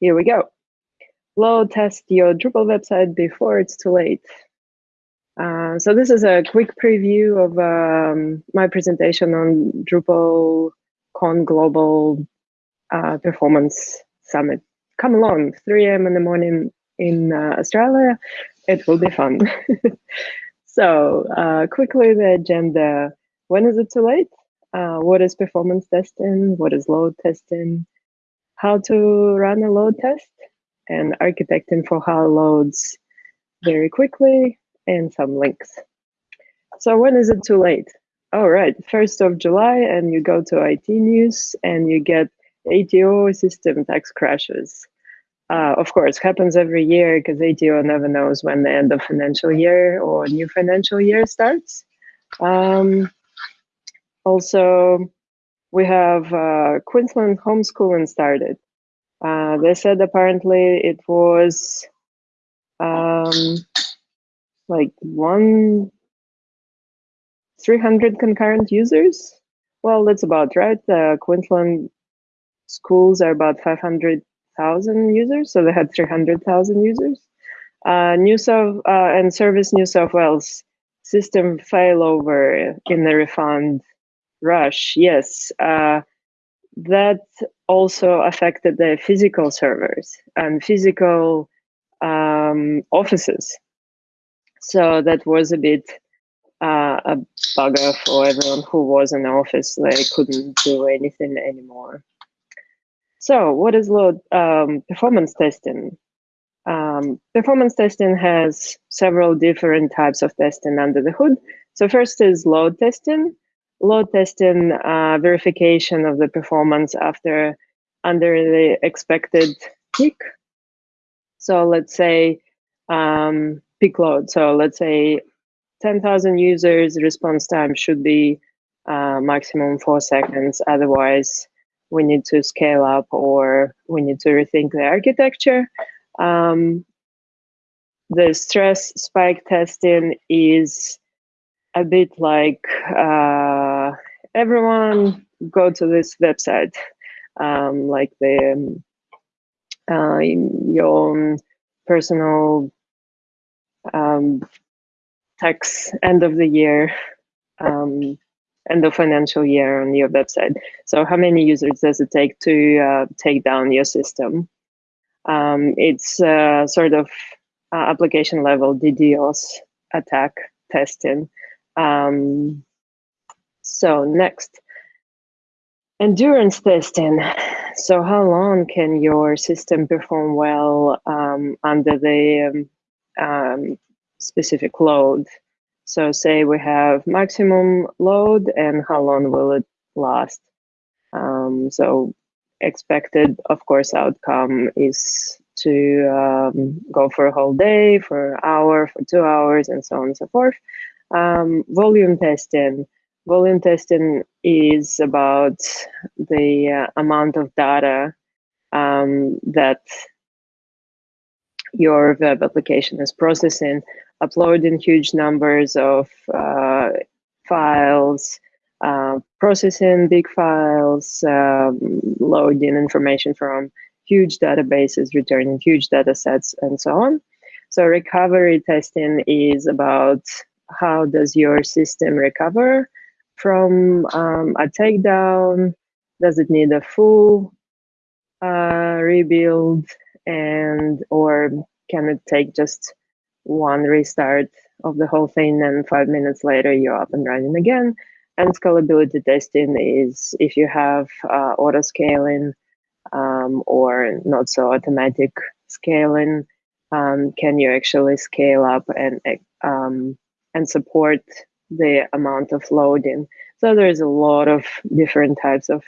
here we go. Load test your Drupal website before it's too late. Uh, so this is a quick preview of um, my presentation on Drupal Con Global uh, Performance Summit. Come along, 3 a.m. in the morning in uh, Australia. It will be fun. so uh, quickly the agenda. When is it too late? Uh, what is performance testing? What is load testing? How to run a load test? And architecting for how loads very quickly and some links. So when is it too late? All right, 1st of July and you go to IT news and you get ATO system tax crashes. Uh, of course, happens every year because ATO never knows when the end of financial year or new financial year starts. Um, also, we have uh, Queensland homeschooling started. Uh, they said apparently it was um, like one 300 concurrent users. Well, that's about right. Uh, Queensland schools are about 500,000 users, so they had 300,000 users. Uh, New South uh, and Service New South Wales system failover in the refund rush. Yes, uh, that also affected the physical servers and physical um, offices. So that was a bit uh, a bugger for everyone who was in the office. They couldn't do anything anymore. So what is load um, performance testing? Um, performance testing has several different types of testing under the hood. So first is load testing. Load testing uh, verification of the performance after under the expected peak. So let's say um, peak load. So let's say 10,000 users, response time should be uh, maximum four seconds. Otherwise, we need to scale up or we need to rethink the architecture. Um, the stress spike testing is a bit like uh, everyone go to this website, um, like the um, uh, your personal um, tax end of the year um, end of financial year on your website. So how many users does it take to uh, take down your system? Um, it's uh, sort of uh, application level DDoS attack testing. Um, so next, endurance testing. So how long can your system perform well um, under the um, um, specific load? So say we have maximum load and how long will it last? Um, so expected, of course, outcome is to um, go for a whole day, for an hour, for two hours, and so on and so forth. Um, volume testing. Volume testing is about the uh, amount of data um, that your web application is processing uploading huge numbers of uh, files, uh, processing big files, um, loading information from huge databases, returning huge data sets, and so on. So recovery testing is about how does your system recover from um, a takedown? Does it need a full uh, rebuild? And or can it take just one restart of the whole thing and five minutes later you're up and running again. And scalability testing is if you have uh, auto scaling um, or not so automatic scaling, um, can you actually scale up and um, and support the amount of loading? So there's a lot of different types of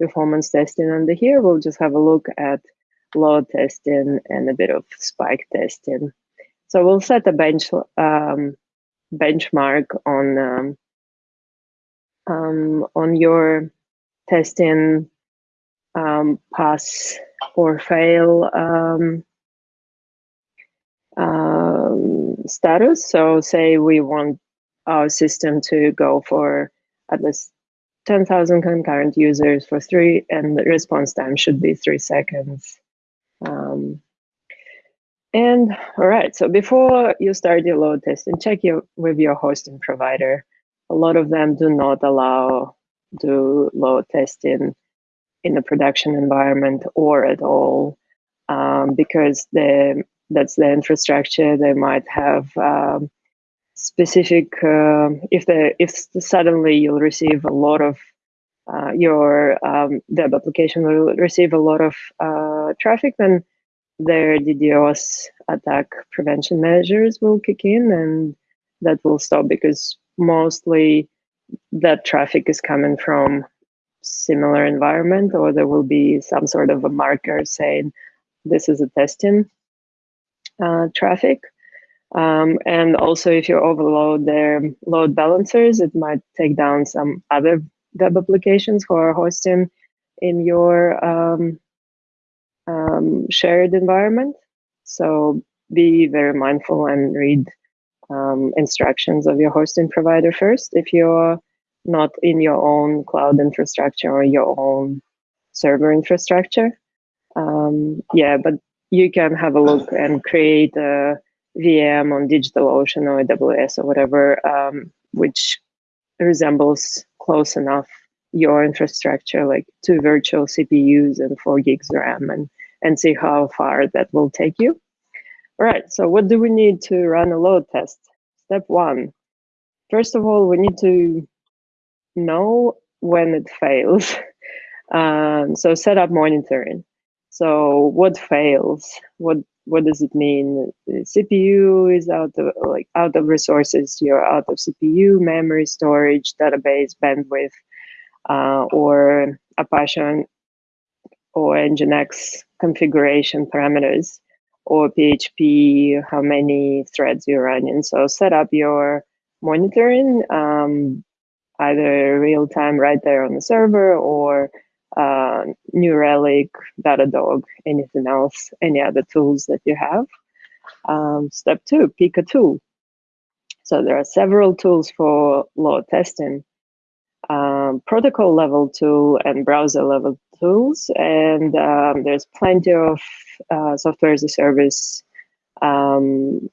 performance testing under here. We'll just have a look at load testing and a bit of spike testing. So we'll set a bench um, benchmark on um, um, on your testing um, pass or fail um, um, status. So say we want our system to go for at least 10,000 concurrent users for three, and the response time should be three seconds. Um, and all right, so before you start your load testing, check your, with your hosting provider. A lot of them do not allow do load testing in a production environment or at all um, because the that's the infrastructure. They might have um, specific uh, if the if suddenly you'll receive a lot of uh, your um, web application will receive a lot of uh, traffic, then their DDoS attack prevention measures will kick in, and that will stop because mostly that traffic is coming from similar environment, or there will be some sort of a marker saying this is a testing uh, traffic. Um, and also, if you overload their load balancers, it might take down some other web applications who are hosting in your um, um, shared environment. So be very mindful and read um, instructions of your hosting provider first if you're not in your own cloud infrastructure or your own server infrastructure. Um, yeah, but you can have a look and create a VM on DigitalOcean or AWS or whatever, um, which resembles close enough your infrastructure, like two virtual CPUs and four gigs RAM, and and see how far that will take you. All right. So what do we need to run a load test? Step one. First of all, we need to know when it fails. Um, so set up monitoring. So what fails? What what does it mean? CPU is out of like out of resources. You're out of CPU, memory, storage, database, bandwidth, uh, or Apache or Nginx configuration parameters, or PHP, how many threads you're running. So set up your monitoring um, either real time right there on the server or uh, New Relic, Datadog, anything else, any other tools that you have. Um, step two, pick a tool. So there are several tools for load testing. Um, protocol level tool and browser level tools, and um, there's plenty of uh, software as a service um,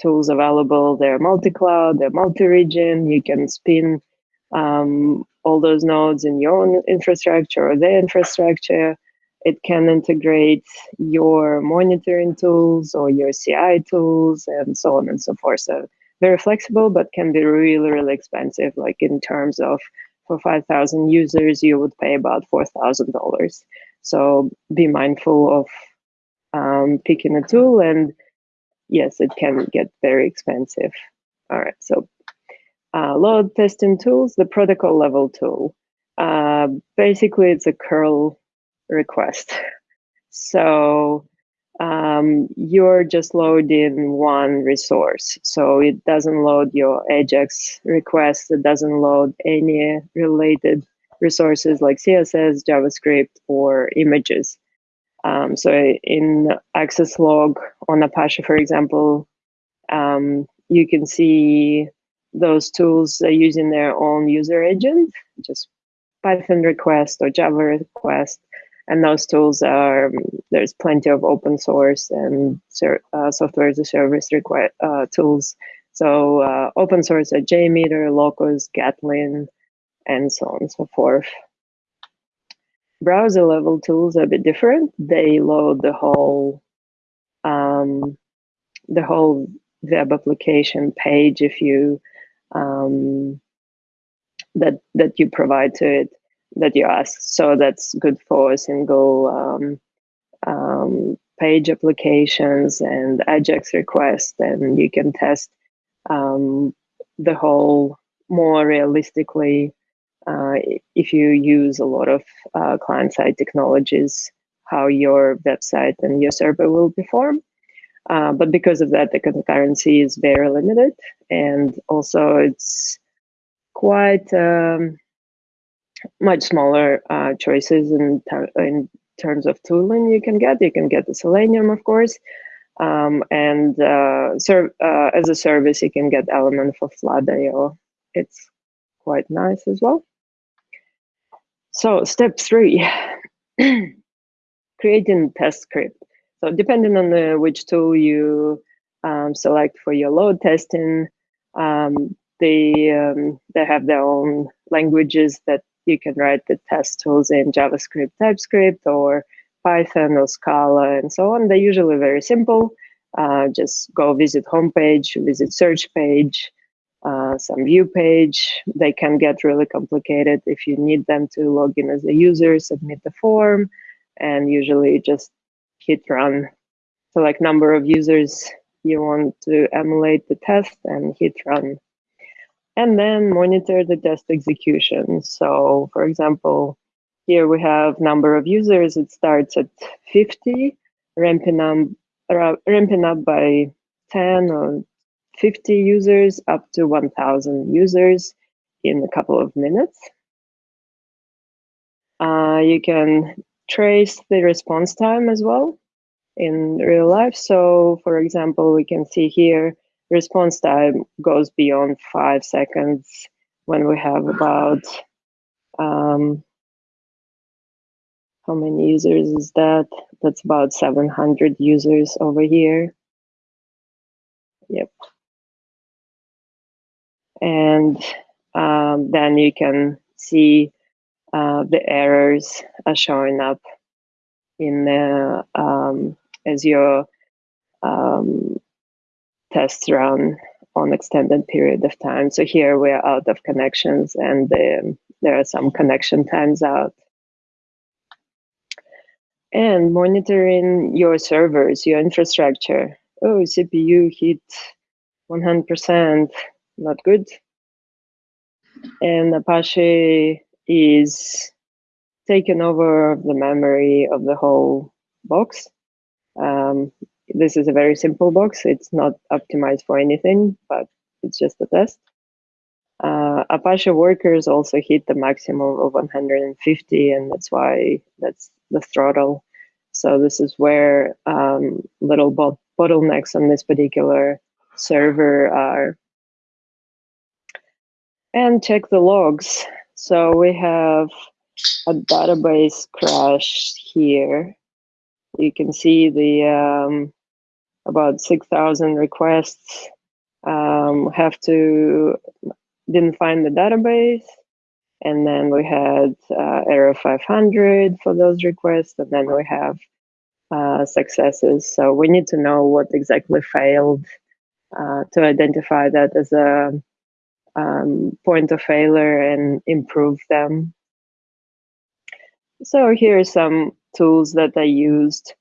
tools available. They're multi-cloud, they're multi-region. You can spin um, all those nodes in your own infrastructure or their infrastructure. It can integrate your monitoring tools or your CI tools and so on and so forth. So very flexible, but can be really, really expensive. Like in terms of for 5,000 users, you would pay about $4,000. So be mindful of um, picking a tool and yes, it can get very expensive. All right, so uh, load testing tools, the protocol level tool. Uh, basically, it's a curl request. So um, you're just loading one resource. So it doesn't load your Ajax request. It doesn't load any related resources like CSS, JavaScript, or images. Um, so in access log on Apache, for example, um, you can see those tools are using their own user agent, just Python request or Java request. And those tools are, there's plenty of open source and uh, software as a service uh, tools. So uh, open source are JMeter, Locust, Gatling, and so on and so forth. Browser level tools are a bit different. They load the whole um, the whole web application page if you um, that that you provide to it that you ask. So that's good for single um, um, page applications and Ajax requests, and you can test um, the whole more realistically uh, if you use a lot of uh, client-side technologies, how your website and your server will perform. Uh, but because of that, the concurrency is very limited. And also it's quite um, much smaller uh, choices in, ter in terms of tooling you can get. You can get the Selenium, of course. Um, and uh, uh as a service, you can get Element for Flood.io. It's quite nice as well. So step three, creating test script. So depending on which tool you um, select for your load testing, um, they um, they have their own languages that you can write the test tools in JavaScript, TypeScript, or Python or Scala, and so on. They're usually very simple. Uh, just go visit homepage, visit search page, uh, some view page. They can get really complicated if you need them to log in as a user, submit the form, and usually just hit run. So like number of users you want to emulate the test and hit run. And then monitor the test execution. So for example, here we have number of users. It starts at 50, ramping up, ramping up by 10 or 50 users up to 1000 users in a couple of minutes. Uh, you can trace the response time as well in real life. So for example, we can see here response time goes beyond five seconds when we have about um, how many users is that? That's about 700 users over here. Yep. And um, then you can see uh, the errors are showing up in the um, as your um, tests run on extended period of time. So here we're out of connections and the, there are some connection times out. And monitoring your servers, your infrastructure. Oh, CPU hit 100%, not good. And Apache is taken over the memory of the whole box. Um, this is a very simple box. It's not optimized for anything, but it's just a test. Uh, Apache workers also hit the maximum of 150, and that's why that's the throttle. So this is where um, little bottlenecks on this particular server are. And check the logs. So we have a database crash here. You can see the um, about 6,000 requests. Um, have to didn't find the database. And then we had uh, error 500 for those requests. And then we have uh, successes. So we need to know what exactly failed uh, to identify that as a um, point of failure and improve them so here are some tools that I used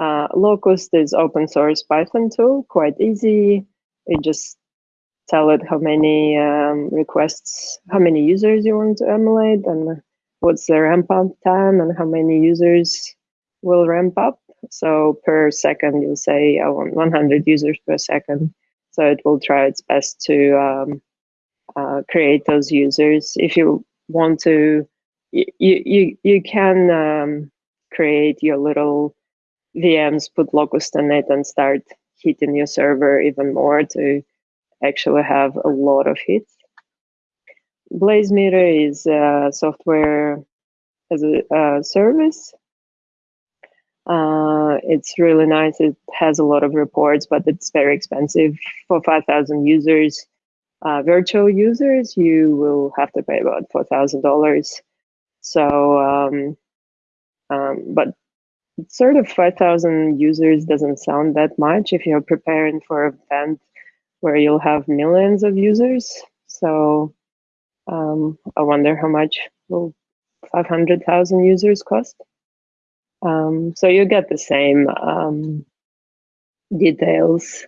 uh, Locust is open source Python tool, quite easy. You just tell it how many um, requests, how many users you want to emulate and what's the ramp up time and how many users will ramp up. So per second, you'll say I want 100 users per second. So it will try its best to um, uh, create those users. If you want to, you, you, you can um, create your little VMs, put Locust on it, and start hitting your server even more to actually have a lot of hits. Blazemeter is a software as a service. Uh, it's really nice. It has a lot of reports, but it's very expensive. For 5,000 users, uh, virtual users, you will have to pay about $4,000. So, um, um, but sort of 5,000 users doesn't sound that much if you're preparing for an event where you'll have millions of users. So um, I wonder how much will 500,000 users cost. Um, so you get the same um, details.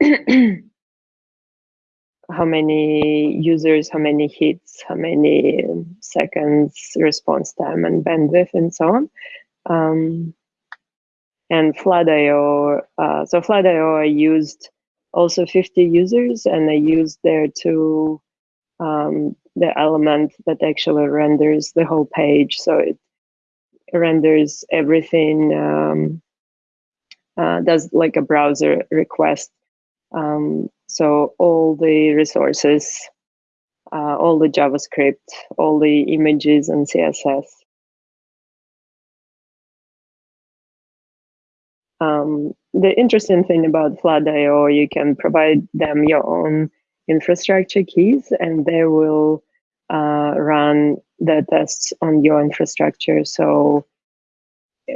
Um, how many users, how many hits, how many seconds response time and bandwidth and so on. Um, and Flood.io, uh, so Flood.io I used also 50 users and I used there to um, the element that actually renders the whole page. So it renders everything, um, uh, does like a browser request um, so all the resources, uh, all the JavaScript, all the images and CSS Um, the interesting thing about Flood.io, you can provide them your own infrastructure keys and they will uh, run the tests on your infrastructure. So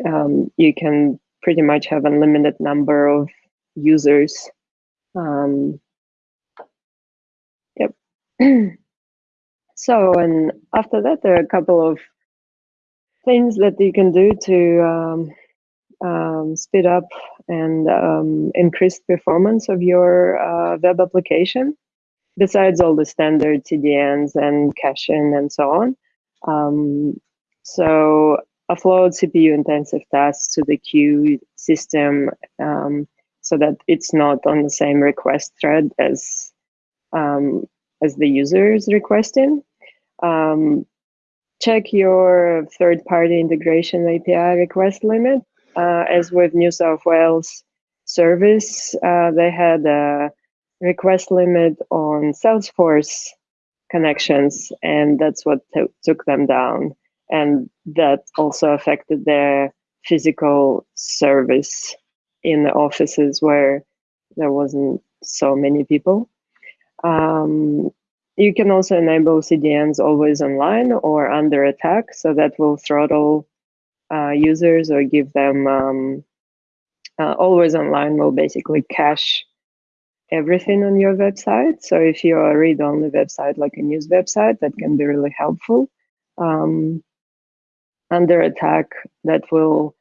um, you can pretty much have unlimited number of users. Um. so, and after that, there are a couple of things that you can do to um, um, speed up and um, increase performance of your uh, web application, besides all the standard CDNs and caching and so on. Um, so offload CPU intensive tasks to the queue system um, so that it's not on the same request thread as um, as the user is requesting. Um, check your third-party integration API request limit uh, as with New South Wales service, uh, they had a request limit on Salesforce connections, and that's what took them down. And that also affected their physical service in the offices where there wasn't so many people. Um, you can also enable CDNs always online or under attack, so that will throttle uh, users or give them um, uh, always online will basically cache everything on your website. So if you're a read-only website, like a news website, that can be really helpful. Um, under attack, that will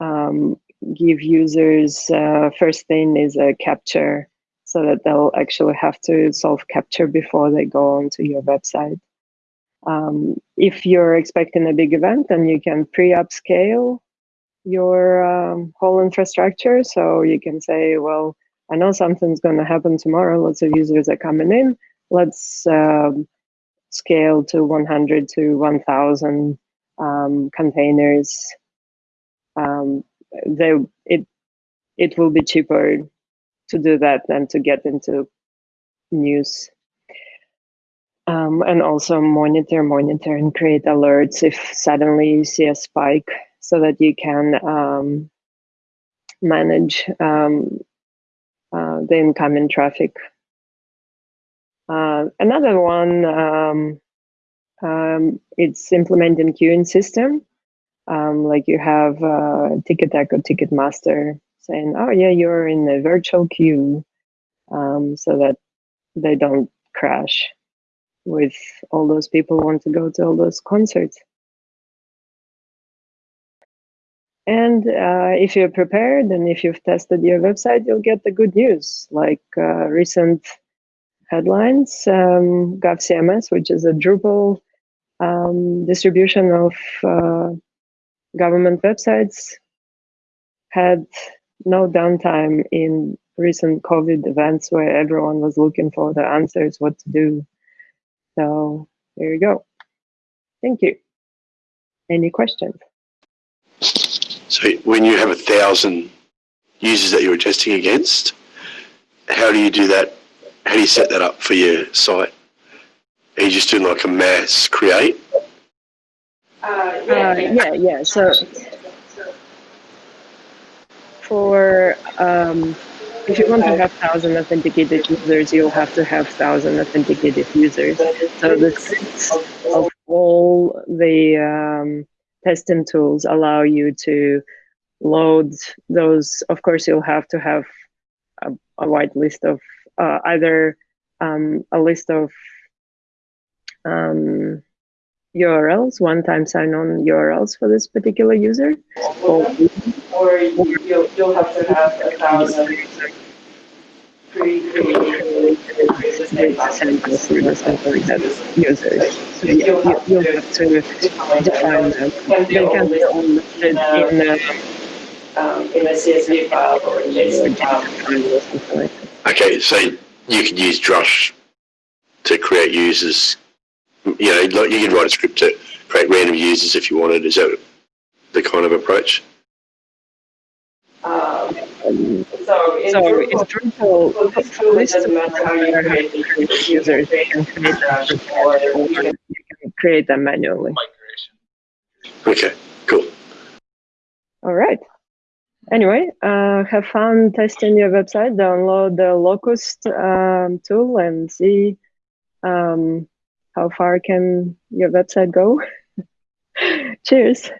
um, give users, uh, first thing is a CAPTCHA so that they'll actually have to solve CAPTCHA before they go onto your website. Um, if you're expecting a big event, then you can pre-upscale your um, whole infrastructure. So you can say, well, I know something's going to happen tomorrow. Lots of users are coming in. Let's um, scale to 100 to 1,000 um, containers. Um, they, it, it will be cheaper to do that and to get into news um, and also monitor, monitor, and create alerts if suddenly you see a spike so that you can um, manage um, uh, the incoming traffic. Uh, another one, um, um, it's implementing queuing system. Um, like you have uh, Ticketek, Ticketmaster saying, oh yeah, you're in a virtual queue so that they don't crash with all those people want to go to all those concerts. And uh, if you're prepared and if you've tested your website, you'll get the good news, like uh, recent headlines. Um, GovCMS, which is a Drupal um, distribution of uh, government websites, had no downtime in recent COVID events where everyone was looking for the answers, what to do. So there you go. Thank you. Any questions? So when you have a thousand users that you're testing against, how do you do that? How do you set that up for your site? Are you just doing like a mass create? Uh, yeah, uh, yeah, yeah. So for um, if you want to have thousand authenticated users, you'll have to have thousand authenticated users. So the sets of all the um, testing tools allow you to load those. Of course, you'll have to have a, a wide list of uh, either um, a list of um, URLs, one-time sign-on URLs for this particular user, or, or you'll, you'll have to have a thousand pre-created samples or something like that users. So you, you, you'll have to define them. They can be all listed in a, um, in a CSV file or a JSON file. Okay, so you can use Drush to create users you know, like you could write a script to create random users if you wanted. Is that the kind of approach? Um, so in so Drupal, Drupal well, this tool doesn't matter how you create the users, you can create them or you can create them manually. Okay, cool. All right. anyway, uh, have fun testing your website. Download the Locust um, tool and see um, how far can your website go. Cheers.